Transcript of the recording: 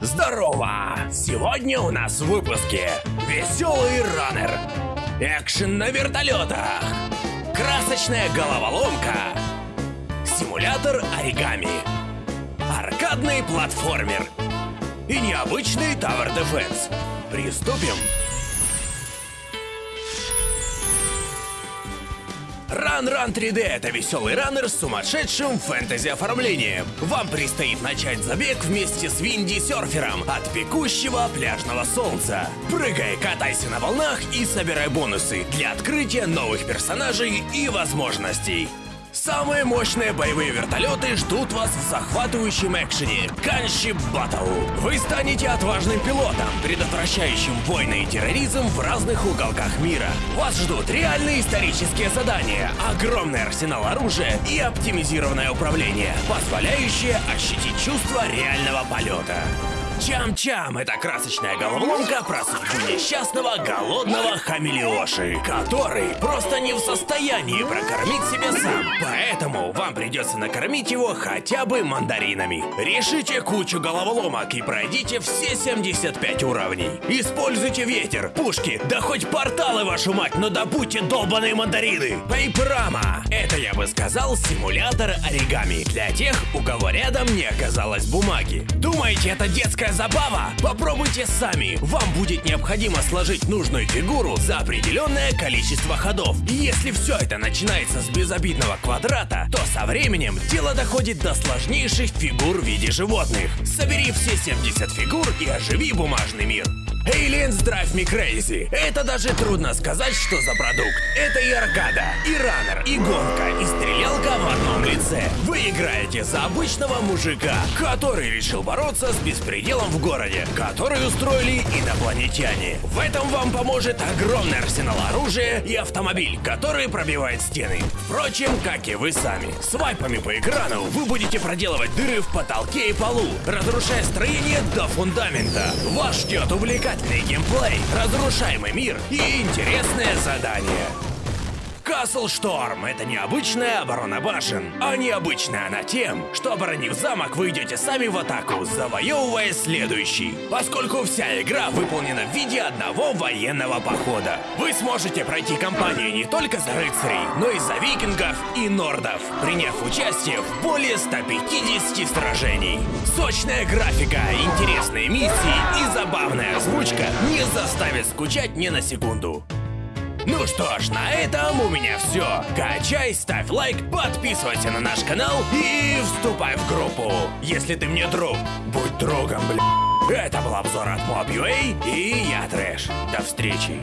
Здорово! Сегодня у нас в выпуске Веселый раннер Экшен на вертолетах. Красочная головоломка. Симулятор оригами. Аркадный платформер. И необычный Tower Defense. Приступим! Run Run 3D — это веселый раннер с сумасшедшим фэнтези-оформлением. Вам предстоит начать забег вместе с Винди-серфером от пекущего пляжного солнца. Прыгай, катайся на волнах и собирай бонусы для открытия новых персонажей и возможностей. Самые мощные боевые вертолеты ждут вас в захватывающем экшене Gunship Battle. Вы станете отважным пилотом, предотвращающим войны и терроризм в разных уголках мира. Вас ждут реальные исторические задания, огромный арсенал оружия и оптимизированное управление, позволяющее ощутить чувство реального полета. Чам-чам — это красочная головоломка про судьбу несчастного голодного хамелеоши, который просто не в состоянии прокормить себя сам. Поэтому вам придется накормить его хотя бы мандаринами. Решите кучу головоломок и пройдите все 75 уровней. Используйте ветер, пушки, да хоть порталы, вашу мать, но добудьте долбаные мандарины. Пейпрама — это, я бы сказал, симулятор оригами для тех, у кого рядом не оказалось бумаги. Думаете, это детская забава? Попробуйте сами. Вам будет необходимо сложить нужную фигуру за определенное количество ходов. И если все это начинается с безобидного квадрата, то со временем дело доходит до сложнейших фигур в виде животных. Собери все 70 фигур и оживи бумажный мир. Aliens Drive Me Crazy. Это даже трудно сказать, что за продукт. Это и аркада, и раннер, и гонка, и одном лице. Вы играете за обычного мужика, который решил бороться с беспределом в городе, который устроили инопланетяне. В этом вам поможет огромный арсенал оружия и автомобиль, который пробивает стены. Впрочем, как и вы сами. Свайпами по экрану вы будете проделывать дыры в потолке и полу, разрушая строение до фундамента. Вас ждет увлекательный геймплей, разрушаемый мир и интересное задание. Castle Storm — это необычная оборона башен, а необычная она тем, что оборонив замок, вы идете сами в атаку, завоевывая следующий. Поскольку вся игра выполнена в виде одного военного похода. Вы сможете пройти кампанию не только за рыцарей, но и за викингов и нордов, приняв участие в более 150 сражений. Сочная графика, интересные миссии и забавная озвучка не заставят скучать ни на секунду. Ну что ж, на этом у меня все. Качай, ставь лайк, подписывайся на наш канал и вступай в группу. Если ты мне друг, будь другом, бля. Это был обзор от Mob.ua и я Трэш. До встречи.